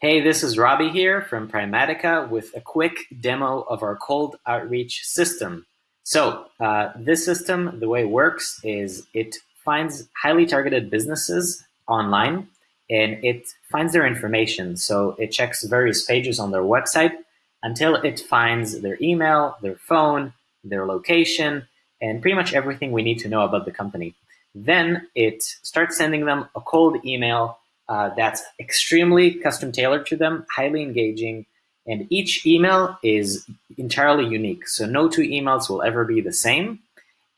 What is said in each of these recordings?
Hey, this is Robbie here from Primatica with a quick demo of our cold outreach system. So uh, this system, the way it works is it finds highly targeted businesses online and it finds their information. So it checks various pages on their website until it finds their email, their phone, their location, and pretty much everything we need to know about the company. Then it starts sending them a cold email uh, that's extremely custom tailored to them, highly engaging, and each email is entirely unique. So no two emails will ever be the same.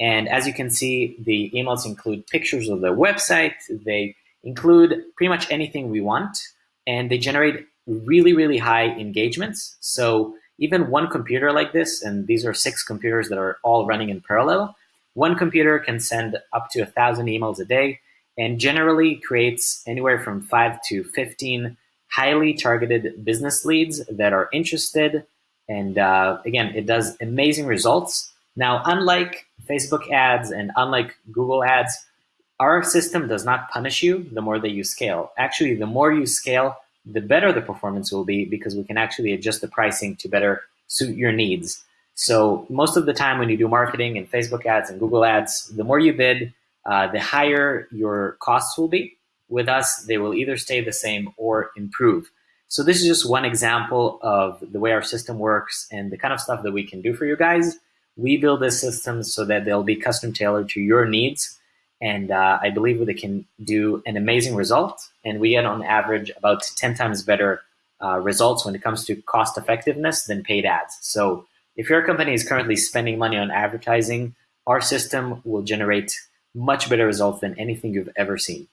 And as you can see, the emails include pictures of the website. They include pretty much anything we want, and they generate really, really high engagements. So even one computer like this, and these are six computers that are all running in parallel, one computer can send up to a thousand emails a day and generally creates anywhere from five to 15 highly targeted business leads that are interested. And uh, again, it does amazing results. Now, unlike Facebook ads and unlike Google ads, our system does not punish you the more that you scale. Actually, the more you scale, the better the performance will be because we can actually adjust the pricing to better suit your needs. So most of the time when you do marketing and Facebook ads and Google ads, the more you bid, uh, the higher your costs will be. With us, they will either stay the same or improve. So this is just one example of the way our system works and the kind of stuff that we can do for you guys. We build this system so that they'll be custom tailored to your needs. And uh, I believe they can do an amazing result. And we get on average about 10 times better uh, results when it comes to cost effectiveness than paid ads. So if your company is currently spending money on advertising, our system will generate much better results than anything you've ever seen.